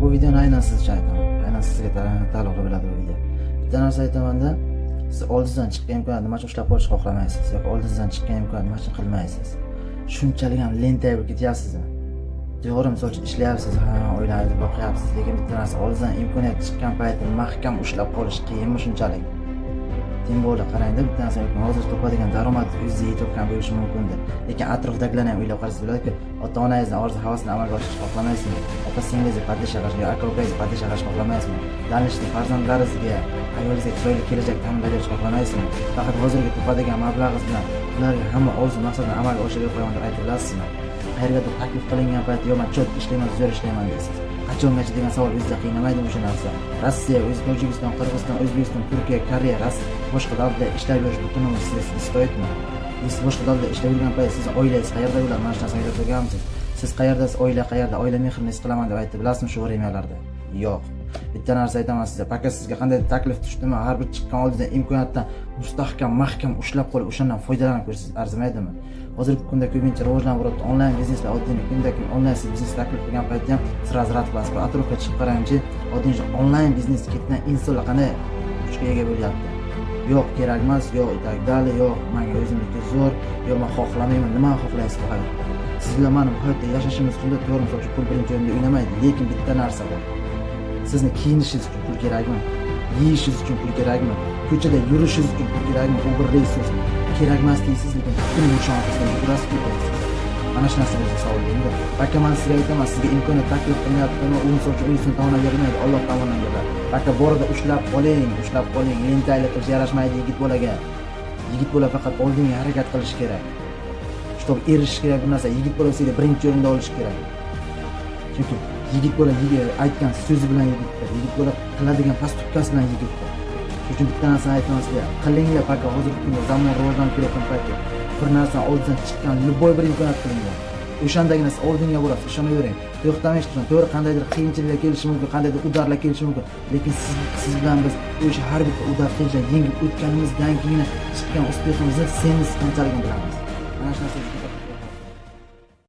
bu videoni aynan siz uchun aytaman. Aynan sizga taalluqli bo'ladi bu video. Bitta narsa aytamanda siz oldingizdan chiqqan imkoniyatni nima uchun ushlab qolishni xohlamaysiz yoki oldingizdan chiqqan imkoniyatni nima uchun qilmaysiz? Shunchalik ham lentay bo'lib ketyapsizmi? To'g'ri misol uchun ishlayapsiz ha oilangizni boqyapsiz lekin bitta narsa oldingizdan imkoniyat chiqqan paytda mahkam ushlab qolish qiyinmi shunchalik? Teng bo'ldi qarangda bitta narsa hozir topadigan daromad o'zizga yetayotgan bo'lishi mumkindir lekin atrofdagilarni ham o'ylab qarasangiz bo'ladiki ota onangizni orzu havasini amalga oshirishni xohlamaysizmi? Opa singlingizni padisha qilishni yo aka ukangizni padisha qilishni xohlamaysizmi? Дальнейший farzandlaringizga ayolingizga chiroyli kelajak ta'minlab berishni xohlamaysizmi? Faqat hozirgi topadigan mablag'ingiz bilan ularga hamma orzu maqsadini amalga oshirib qo'yaman deb aytib bilasizmi qayergadir taklif qilingan paytda yo man четко ishlayman zo'r ishlayman deysiz. Qachongacha degan savol o'zida qiynamaydi o'sha narsa rossiya o'zi tojikiston qirg'iziston o'zbekiston turkiya koreya boshqa davlatda ishlab yurish butun umr sizga siz boshqa davlatda ishlab yurgan payt sizni oilangiz qayerda bo'ladi mana shu narsani aytib turganmisiz siz qayerdasiz oila qayerda oila mehrini his qilaman deb aytdi bilasizmi shu vremyalarda yo'q. Bitta narsa aytaman sizga. Пока sizga qanday taklif tushdimi har bir chiqqan oldidan imkoniyatdan mustahkam mahkam ushlab qolib o'shandan foydalanib ko'rsangiz arzimaydimi? Hozirgi kunda ko'pincha rivojlanib boryapti onlayn bizneslar oddiy kunda onlayn biznes taklif qilgan paytda ham siz rad qilasiz. Atrofga chiqib qarangchi oddiy onlayn biznes ketgan insonlar qanday kuchga ega bo'lyapti? Yo'q kerak emas yo'q и так далее yo'q manga o'zimniki zo'r yo'q man xohlamayman nimani xohlaysiz bu hayotda siz bilan mani bu hayotda yashashimiz shunday to'g'ri misol uchun pul birinchi o'rinda o'ynamaydi lekin bitta narsa bor. Sizni kiyinishingiz uchun pul kerakmi? Yeyishingiz uchun pul kerakmi? Ko'chada yurishingiz uchun pul kerakmi? O'g'irlaysiz kerakemas deysiz lekin pul nishonasidan yugurasiz ketasiz mana shu narsalarga savol endi aka man sizga aytaman sizga imkoniyat taklif qilyaptimi u misol uchun unisini tomonidan bermaydi olloh tomonidan beradi aka borida ushlab qoling ushlab qoling. Lentaylik qilish yarashmaydi yigit bolaga. Yigit bola faqat oldinga harakat qilish kerak. Чтобы erishish kerak bu narsa yigit bola sizga birinchi o'rinda olishi kerak. Chunki yigit bola aytgan so'zi bilan yigitdir yigit bola qiladigan поступкasi bilan yigitdir shuning uchun bitta narsani aytaman sizga qilinglar пока hozirgi kunda zamon rivojlanib kelayotgan paytda bir narsani oldidan chiqqan любой bir imkoniyat qilinglar o'shandagina siz oldinga borasiz ishonavering to'xtamay ish to'g'ri qandaydir qiyinchiliklar kelishi mumkin qandaydir udarlar kelishi mumkin. Lekin siz siz bilan biz o'sha har bitta udar qiyinchilik yengib o'tganimizdan keyin chiqqan успехimizni semiz qanchaligini bilamiz mana shu narsa